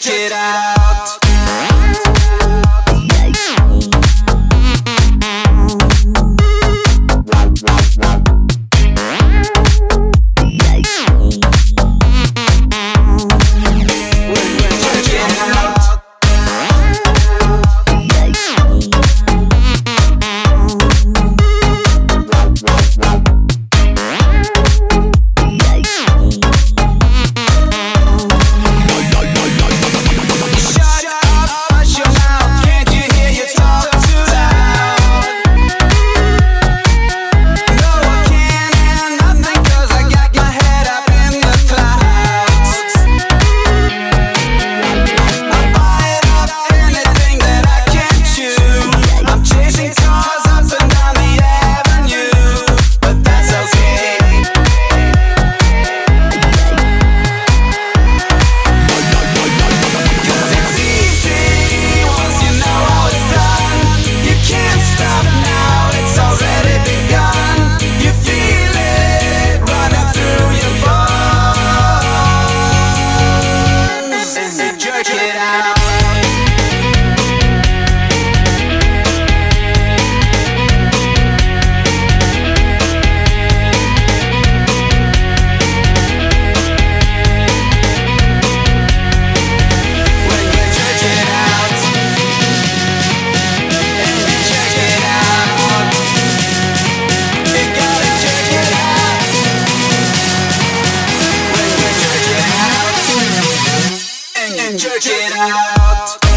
Check it out. now. jerk it out.